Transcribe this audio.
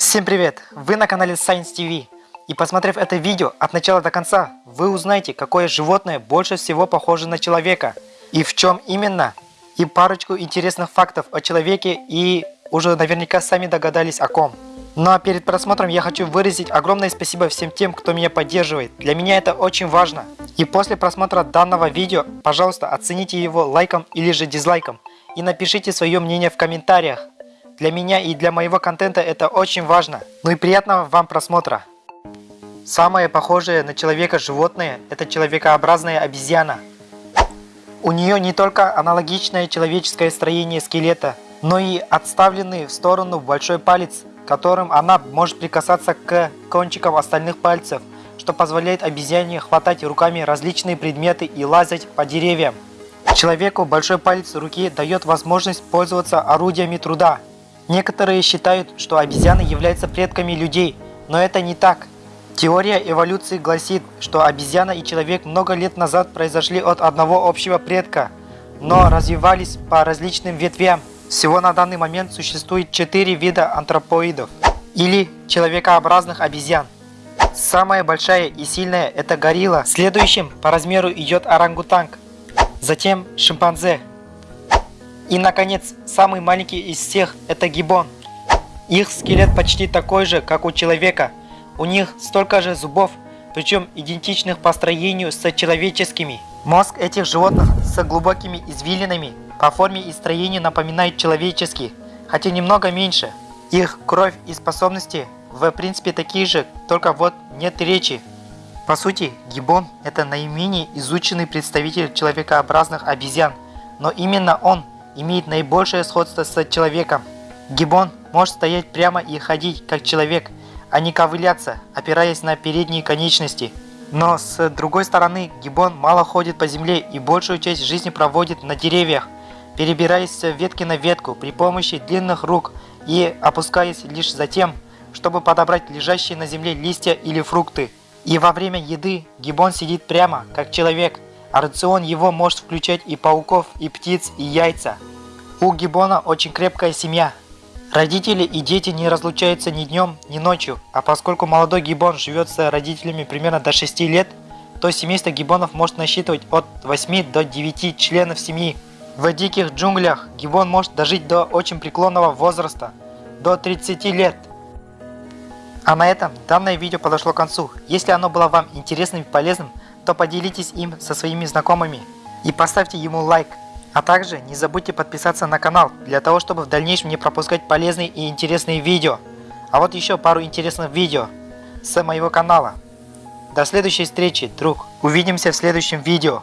Всем привет! Вы на канале Science TV. И посмотрев это видео от начала до конца, вы узнаете, какое животное больше всего похоже на человека. И в чем именно. И парочку интересных фактов о человеке и уже наверняка сами догадались о ком. Ну а перед просмотром я хочу выразить огромное спасибо всем тем, кто меня поддерживает. Для меня это очень важно. И после просмотра данного видео, пожалуйста, оцените его лайком или же дизлайком. И напишите свое мнение в комментариях. Для меня и для моего контента это очень важно. Ну и приятного вам просмотра. Самое похожее на человека животное – это человекообразная обезьяна. У нее не только аналогичное человеческое строение скелета, но и отставленный в сторону большой палец, которым она может прикасаться к кончикам остальных пальцев, что позволяет обезьяне хватать руками различные предметы и лазать по деревьям. Человеку большой палец руки дает возможность пользоваться орудиями труда, Некоторые считают, что обезьяны являются предками людей, но это не так. Теория эволюции гласит, что обезьяна и человек много лет назад произошли от одного общего предка, но развивались по различным ветвям. Всего на данный момент существует четыре вида антропоидов, или человекообразных обезьян. Самая большая и сильная это горилла, следующим по размеру идет орангутанг, затем шимпанзе, и, наконец, самый маленький из всех – это гибон. Их скелет почти такой же, как у человека. У них столько же зубов, причем идентичных по строению с человеческими. Мозг этих животных с глубокими извилинами по форме и строению напоминает человеческий, хотя немного меньше. Их кровь и способности в принципе такие же, только вот нет речи. По сути, гибон – это наименее изученный представитель человекообразных обезьян, но именно он имеет наибольшее сходство с человеком. Гибон может стоять прямо и ходить как человек, а не ковыляться, опираясь на передние конечности. Но с другой стороны, гибон мало ходит по земле и большую часть жизни проводит на деревьях, перебираясь с ветки на ветку при помощи длинных рук и опускаясь лишь за тем, чтобы подобрать лежащие на земле листья или фрукты. И во время еды гибон сидит прямо, как человек – а рацион его может включать и пауков, и птиц, и яйца. У гиббона очень крепкая семья. Родители и дети не разлучаются ни днем, ни ночью, а поскольку молодой гиббон живет с родителями примерно до 6 лет, то семейство гиббонов может насчитывать от 8 до 9 членов семьи. В диких джунглях гиббон может дожить до очень преклонного возраста, до 30 лет. А на этом данное видео подошло к концу. Если оно было вам интересным и полезным, то поделитесь им со своими знакомыми и поставьте ему лайк. А также не забудьте подписаться на канал, для того чтобы в дальнейшем не пропускать полезные и интересные видео. А вот еще пару интересных видео с моего канала. До следующей встречи, друг. Увидимся в следующем видео.